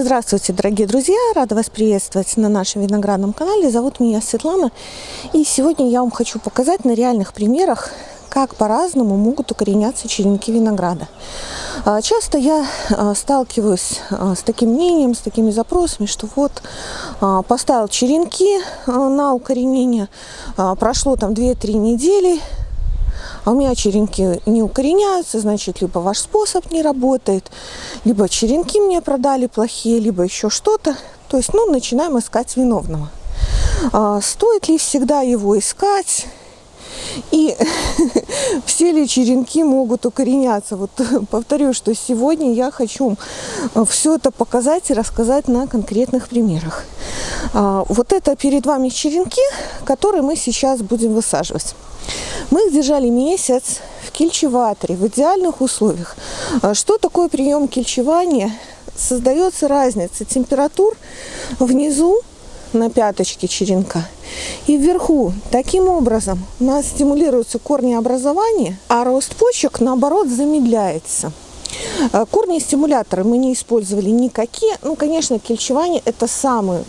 Здравствуйте, дорогие друзья! Рада вас приветствовать на нашем виноградном канале. Зовут меня Светлана. И сегодня я вам хочу показать на реальных примерах, как по-разному могут укореняться черенки винограда. А, часто я а, сталкиваюсь а, с таким мнением, с такими запросами, что вот поставил черенки на укоренение, прошло там 2-3 недели, а у меня черенки не укореняются, значит, либо ваш способ не работает, либо черенки мне продали плохие, либо еще что-то. То есть, ну, начинаем искать виновного. А, стоит ли всегда его искать? И все ли черенки могут укореняться? Вот повторю, что сегодня я хочу все это показать и рассказать на конкретных примерах. А, вот это перед вами черенки, которые мы сейчас будем высаживать. Мы их держали месяц в кельчеваторе, в идеальных условиях. А что такое прием кельчевания? Создается разница температур внизу на пяточке черенка и вверху. Таким образом у нас стимулируется корнеобразование, а рост почек наоборот замедляется. А корни стимуляторы мы не использовали никакие. Ну, конечно, кельчевание это самый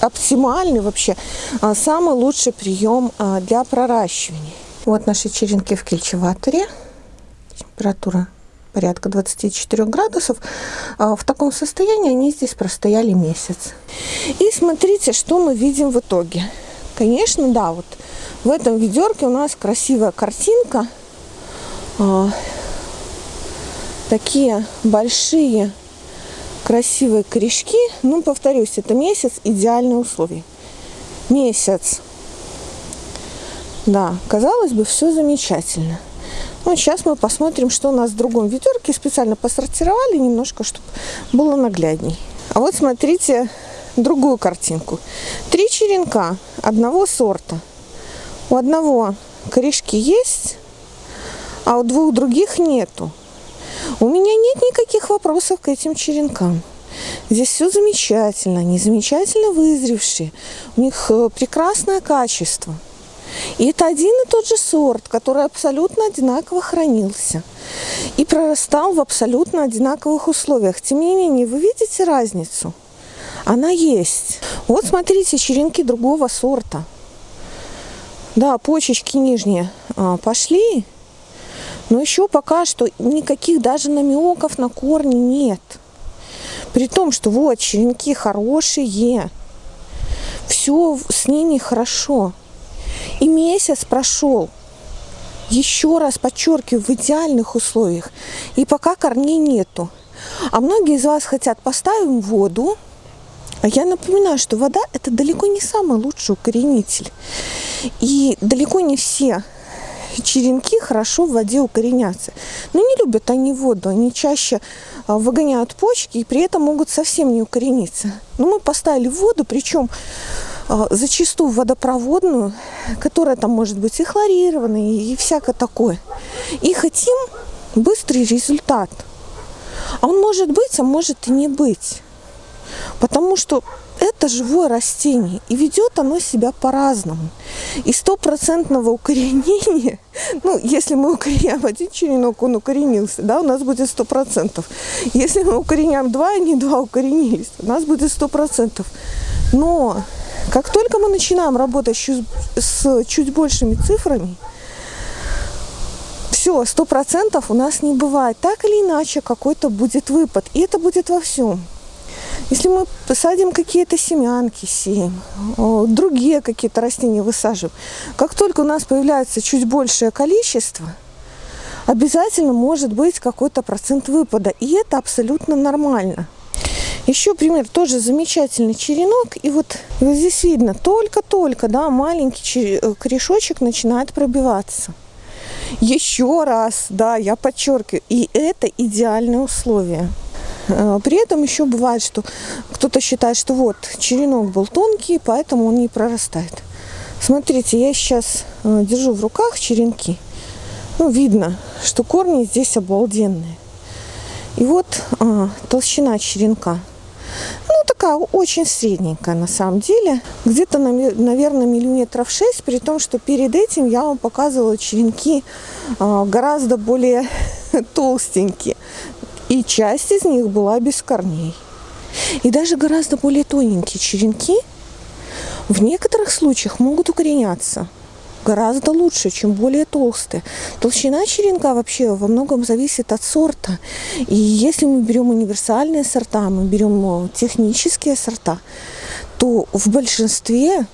оптимальный вообще, а, самый лучший прием для проращивания. Вот наши черенки в кельчеваторе. Температура порядка 24 градусов. А, в таком состоянии они здесь простояли месяц. И смотрите, что мы видим в итоге. Конечно, да, вот в этом ведерке у нас красивая картинка. А, такие большие красивые корешки. Ну, повторюсь, это месяц идеальные условия. Месяц да, казалось бы, все замечательно. Ну, сейчас мы посмотрим, что у нас в другом ведерке. Специально посортировали немножко, чтобы было наглядней. А вот смотрите другую картинку. Три черенка одного сорта. У одного корешки есть, а у двух других нету. У меня нет никаких вопросов к этим черенкам. Здесь все замечательно, они замечательно вызревшие. У них э, прекрасное качество – и это один и тот же сорт, который абсолютно одинаково хранился и прорастал в абсолютно одинаковых условиях. Тем не менее, вы видите разницу? Она есть. Вот смотрите, черенки другого сорта. Да, почечки нижние а, пошли, но еще пока что никаких даже намеков на корни нет. При том, что вот черенки хорошие, все с ними хорошо. И месяц прошел. Еще раз подчеркиваю, в идеальных условиях. И пока корней нету. А многие из вас хотят поставим воду. А я напоминаю, что вода это далеко не самый лучший укоренитель. И далеко не все черенки хорошо в воде укоренятся. Но не любят они воду, они чаще а, выгоняют почки и при этом могут совсем не укорениться. Но мы поставили воду, причем зачастую водопроводную, которая там может быть и хлорированная, и всякое такое. И хотим быстрый результат. А он может быть, а может и не быть. Потому что это живое растение, и ведет оно себя по-разному. И стопроцентного укоренения, ну, если мы укореняем один черенок, он укоренился, да, у нас будет сто процентов. Если мы укореняем два, они два укоренились, у нас будет сто процентов. Но как только мы начинаем работать с чуть большими цифрами, все, сто процентов у нас не бывает. Так или иначе какой-то будет выпад. И это будет во всем. Если мы посадим какие-то семянки, сеем, другие какие-то растения высаживаем, как только у нас появляется чуть большее количество, обязательно может быть какой-то процент выпада. И это абсолютно нормально. Еще пример, тоже замечательный черенок. И вот, вот здесь видно, только-только, да, маленький э, корешочек начинает пробиваться. Еще раз, да, я подчеркиваю, и это идеальные условия. Э, при этом еще бывает, что кто-то считает, что вот черенок был тонкий, поэтому он не прорастает. Смотрите, я сейчас э, держу в руках черенки. Ну, видно, что корни здесь обалденные. И вот а, толщина черенка ну, такая очень средненькая на самом деле. Где-то, наверное, миллиметров 6, при том, что перед этим я вам показывала черенки а, гораздо более толстенькие. И часть из них была без корней. И даже гораздо более тоненькие черенки в некоторых случаях могут укореняться гораздо лучше, чем более толстые. Толщина черенка вообще во многом зависит от сорта. И если мы берем универсальные сорта, мы берем технические сорта, то в большинстве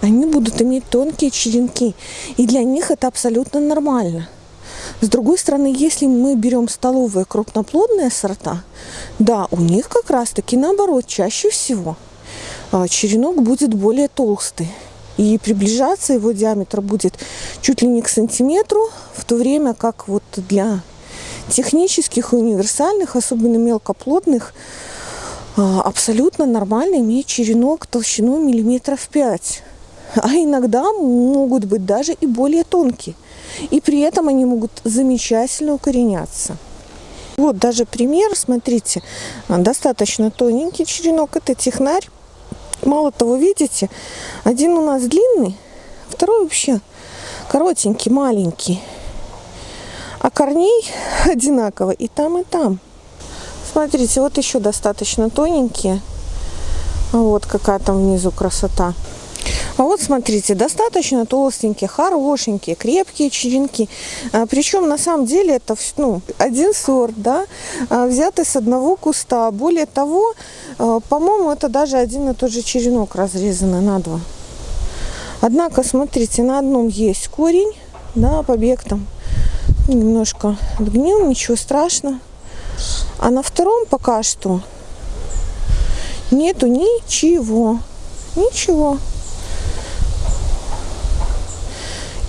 они будут иметь тонкие черенки. И для них это абсолютно нормально. С другой стороны, если мы берем столовые крупноплодные сорта, да, у них как раз-таки наоборот, чаще всего а, черенок будет более толстый. И приближаться его диаметр будет чуть ли не к сантиметру, в то время как вот для технических и универсальных, особенно мелкоплодных, а, абсолютно нормально иметь черенок толщиной миллиметров 5. А иногда могут быть даже и более тонкие. И при этом они могут замечательно укореняться. Вот даже пример, смотрите, достаточно тоненький черенок, это технарь. Мало того, видите, один у нас длинный, второй вообще коротенький, маленький. А корней одинаково и там, и там. Смотрите, вот еще достаточно тоненькие. Вот какая там внизу красота. А вот смотрите, достаточно толстенькие, хорошенькие, крепкие черенки. А, причем на самом деле это ну, один сорт, да, а, взятый с одного куста. Более того, а, по-моему, это даже один и тот же черенок разрезанный на два. Однако, смотрите, на одном есть корень, да, побег там немножко отгнил, ничего страшного. А на втором пока что нету ничего. Ничего.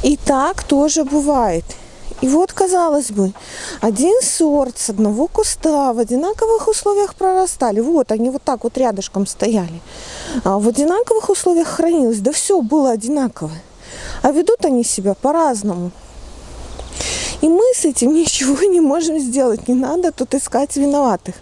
И так тоже бывает. И вот, казалось бы, один сорт с одного куста в одинаковых условиях прорастали. Вот они вот так вот рядышком стояли. А в одинаковых условиях хранилось. Да все было одинаково. А ведут они себя по-разному. И мы с этим ничего не можем сделать. Не надо тут искать виноватых.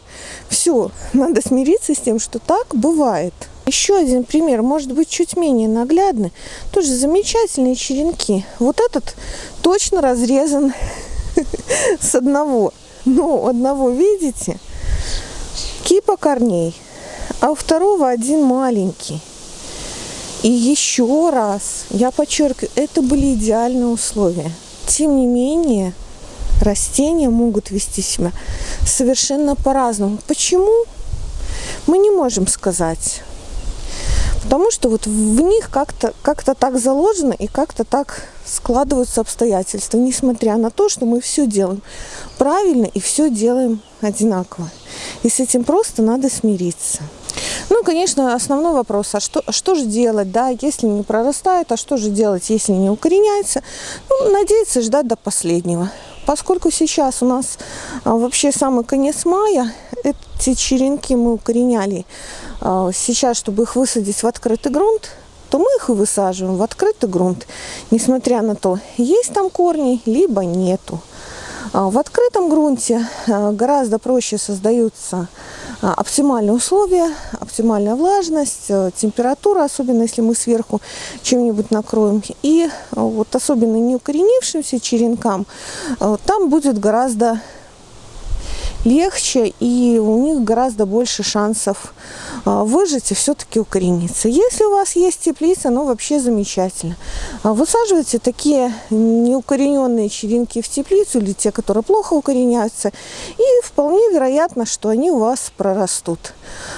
Все, надо смириться с тем, что так бывает. Еще один пример, может быть, чуть менее наглядный. Тоже замечательные черенки. Вот этот точно разрезан с одного. Ну, одного, видите? Кипа корней. А у второго один маленький. И еще раз, я подчеркиваю, это были идеальные условия. Тем не менее, растения могут вести себя совершенно по-разному. Почему? Мы не можем сказать. Потому что вот в них как-то как, -то, так заложено и как-то так складываются обстоятельства, несмотря на то, что мы все делаем правильно и все делаем одинаково. И с этим просто надо смириться. Ну, конечно, основной вопрос, а что, что же делать, да, если не прорастает, а что же делать, если не укореняется? Ну, надеяться ждать до последнего. Поскольку сейчас у нас а, вообще самый конец мая, эти черенки мы укореняли сейчас, чтобы их высадить в открытый грунт, то мы их и высаживаем в открытый грунт, несмотря на то, есть там корни, либо нету. А, в открытом грунте гораздо проще создаются оптимальные условия, оптимальная влажность, температура, особенно если мы сверху чем-нибудь накроем. И вот особенно не укоренившимся черенкам там будет гораздо легче и у них гораздо больше шансов а, выжить и все-таки укорениться. Если у вас есть теплица, ну вообще замечательно. А, высаживайте такие неукорененные черенки в теплицу или те, которые плохо укореняются, и вполне вероятно, что они у вас прорастут.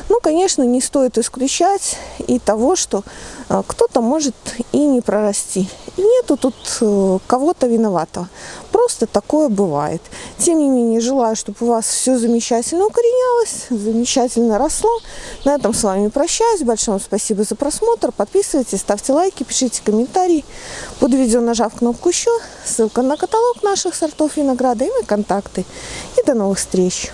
Ну, конечно, не стоит исключать и того, что кто-то может и не прорасти. И нету тут э, кого-то виноватого. Просто такое бывает. Тем не менее, желаю, чтобы у вас все замечательно укоренялось, замечательно росло. На этом с вами прощаюсь. Большое вам спасибо за просмотр. Подписывайтесь, ставьте лайки, пишите комментарии. Под видео нажав кнопку «Еще», ссылка на каталог наших сортов винограда и на контакты. И до новых встреч!